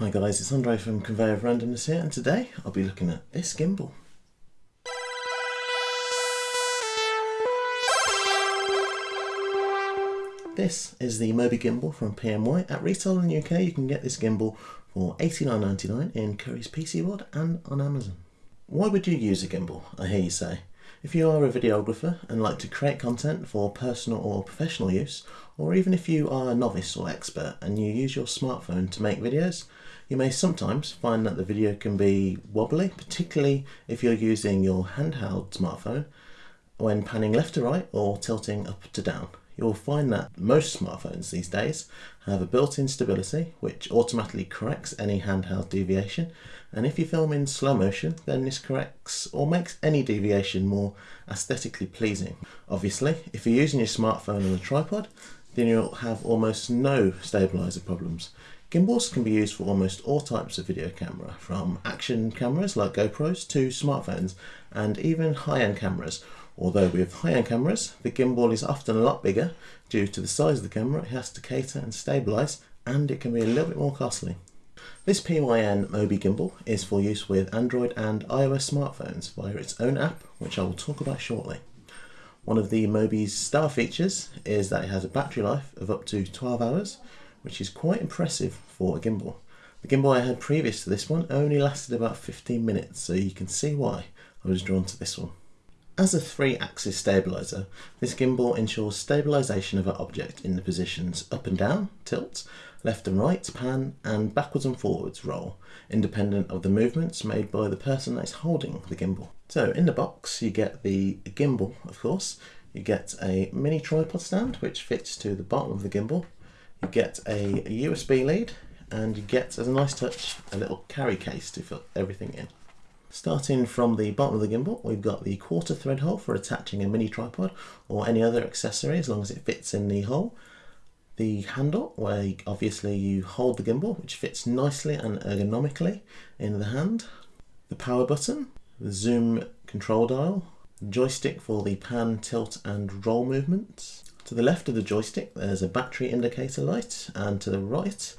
Hi guys, it's Andre from Conveyor of Randomness here and today I'll be looking at this gimbal. This is the Mobi gimbal from PNY. At retail in the UK you can get this gimbal for $89.99 in Currys PC World and on Amazon. Why would you use a gimbal, I hear you say? If you are a videographer and like to create content for personal or professional use, or even if you are a novice or expert and you use your smartphone to make videos, you may sometimes find that the video can be wobbly, particularly if you're using your handheld smartphone when panning left to right or tilting up to down you'll find that most smartphones these days have a built-in stability which automatically corrects any handheld deviation and if you film in slow motion then this corrects or makes any deviation more aesthetically pleasing. Obviously if you're using your smartphone on a tripod then you'll have almost no stabilizer problems. Gimbals can be used for almost all types of video camera, from action cameras like GoPros to smartphones and even high-end cameras Although with high-end cameras, the gimbal is often a lot bigger due to the size of the camera it has to cater and stabilise and it can be a little bit more costly. This PNY Mobi gimbal is for use with Android and iOS smartphones via its own app which I will talk about shortly. One of the Mobi's star features is that it has a battery life of up to 12 hours which is quite impressive for a gimbal. The gimbal I had previous to this one only lasted about 15 minutes so you can see why I was drawn to this one. As a three-axis stabilizer, this gimbal ensures stabilization of an object in the positions up and down, tilt, left and right, pan, and backwards and forwards, roll, independent of the movements made by the person that is holding the gimbal. So in the box you get the gimbal, of course, you get a mini tripod stand which fits to the bottom of the gimbal, you get a USB lead, and you get, as a nice touch, a little carry case to fit everything in. Starting from the bottom of the gimbal, we've got the quarter thread hole for attaching a mini tripod or any other accessory as long as it fits in the hole. The handle, where obviously you hold the gimbal, which fits nicely and ergonomically in the hand. The power button, the zoom control dial, joystick for the pan, tilt and roll movements. To the left of the joystick there's a battery indicator light and to the right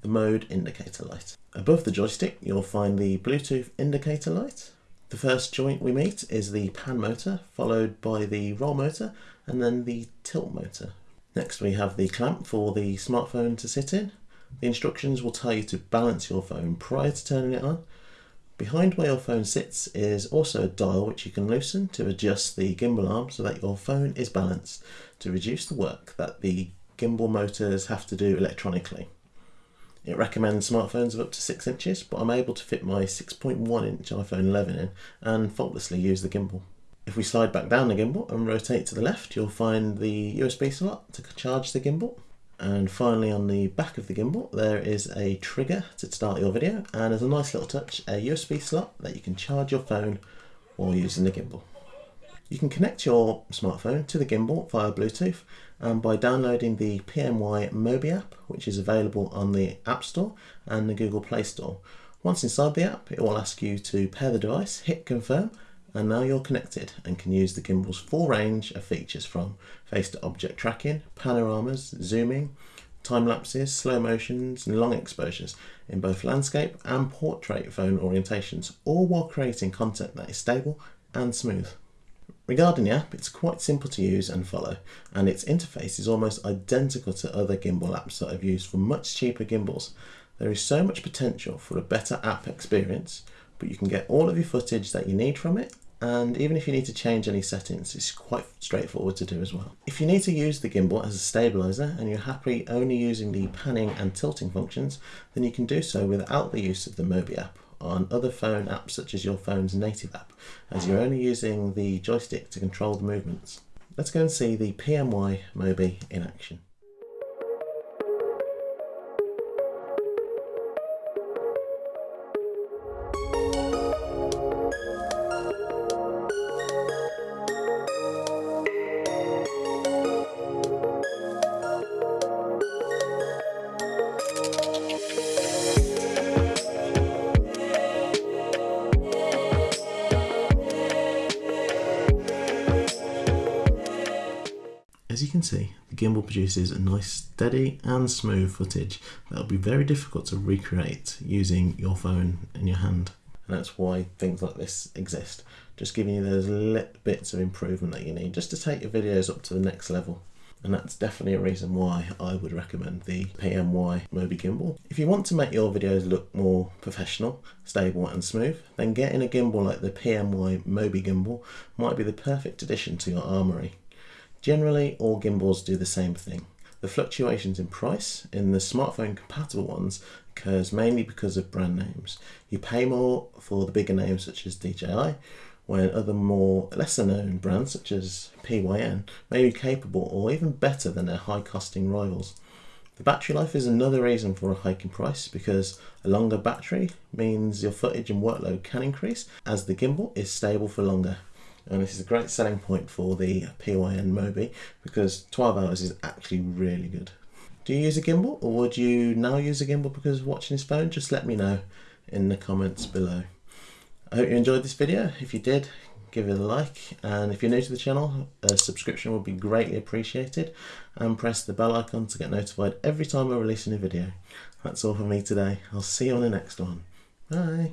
the mode indicator light. Above the joystick you'll find the Bluetooth indicator light. The first joint we meet is the pan motor, followed by the roll motor and then the tilt motor. Next we have the clamp for the smartphone to sit in. The instructions will tell you to balance your phone prior to turning it on. Behind where your phone sits is also a dial which you can loosen to adjust the gimbal arm so that your phone is balanced to reduce the work that the gimbal motors have to do electronically. It recommends smartphones of up to 6 inches, but I'm able to fit my 6.1 inch iPhone 11 in and faultlessly use the gimbal. If we slide back down the gimbal and rotate to the left, you'll find the USB slot to charge the gimbal. And finally on the back of the gimbal, there is a trigger to start your video, and as a nice little touch, a USB slot that you can charge your phone while using the gimbal. You can connect your smartphone to the gimbal via Bluetooth and by downloading the PNY Mobi app, which is available on the App Store and the Google Play Store. Once inside the app, it will ask you to pair the device, hit confirm, and now you're connected and can use the gimbal's full range of features from face-to-object tracking, panoramas, zooming, time lapses, slow motions, and long exposures in both landscape and portrait phone orientations, all while creating content that is stable and smooth. Regarding the app, it's quite simple to use and follow, and its interface is almost identical to other gimbal apps that I've used for much cheaper gimbals. There is so much potential for a better app experience, but you can get all of your footage that you need from it, and even if you need to change any settings, it's quite straightforward to do as well. If you need to use the gimbal as a stabilizer and you're happy only using the panning and tilting functions, then you can do so without the use of the Mobi app on other phone apps such as your phone's native app, as you're only using the joystick to control the movements. Let's go and see the PNY Mobi in action. Can see, the gimbal produces a nice steady and smooth footage that will be very difficult to recreate using your phone in your hand. And that's why things like this exist. Just giving you those little bits of improvement that you need just to take your videos up to the next level and that's definitely a reason why I would recommend the PNY Mobi gimbal. If you want to make your videos look more professional, stable and smooth, then getting a gimbal like the PNY Mobi gimbal might be the perfect addition to your armoury. Generally, all gimbals do the same thing. The fluctuations in price in the smartphone compatible ones occurs mainly because of brand names. You pay more for the bigger names such as DJI, when other more lesser known brands such as PNY may be capable or even better than their high costing rivals. The battery life is another reason for a hike in price because a longer battery means your footage and workload can increase as the gimbal is stable for longer. Um, and this is a great selling point for the PNY Mobi because 12 hours is actually really good. Do you use a gimbal or would you now use a gimbal because of watching this phone? Just let me know in the comments below. I hope you enjoyed this video. If you did, give it a like. And if you're new to the channel, a subscription would be greatly appreciated. And press the bell icon to get notified every time I release a new video. That's all from me today. I'll see you on the next one. Bye.